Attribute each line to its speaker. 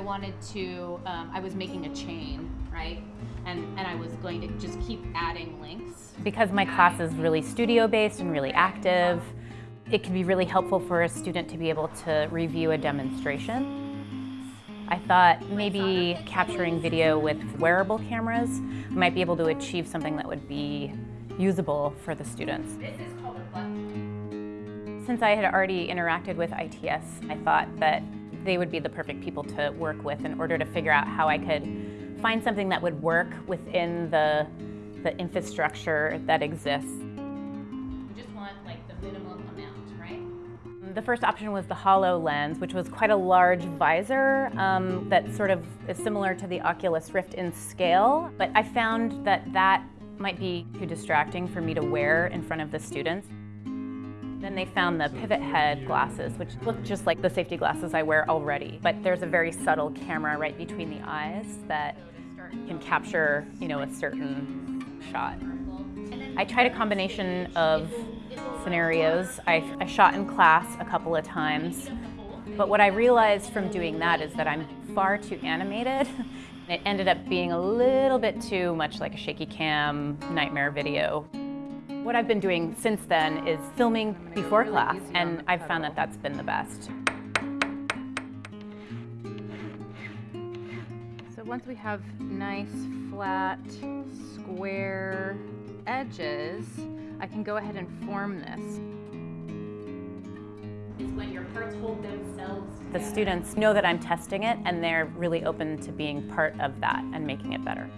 Speaker 1: wanted to, um, I was making a chain, right? And, and I was going to just keep adding links.
Speaker 2: Because my class is really studio-based and really active, it can be really helpful for a student to be able to review a demonstration. I thought maybe capturing video with wearable cameras might be able to achieve something that would be usable for the students.
Speaker 1: This is called a button.
Speaker 2: Since I had already interacted with ITS, I thought that they would be the perfect people to work with in order to figure out how I could find something that would work within the, the infrastructure that exists.
Speaker 1: You just want like the minimum amount, right?
Speaker 2: The first option was the HoloLens, which was quite a large visor um, that sort of is similar to the Oculus Rift in scale. But I found that that might be too distracting for me to wear in front of the students. Then they found the Pivothead glasses, which look just like the safety glasses I wear already. But there's a very subtle camera right between the eyes that can capture, you know, a certain shot. I tried a combination of scenarios. I, I shot in class a couple of times. But what I realized from doing that is that I'm far too animated. It ended up being a little bit too much like a shaky cam nightmare video. What I've been doing since then is filming before class, and I've found that that's been the best. So once we have nice, flat, square edges, I can go ahead and form this.
Speaker 1: Is when your parts hold themselves.
Speaker 2: The students know that I'm testing it, and they're really open to being part of that and making it better.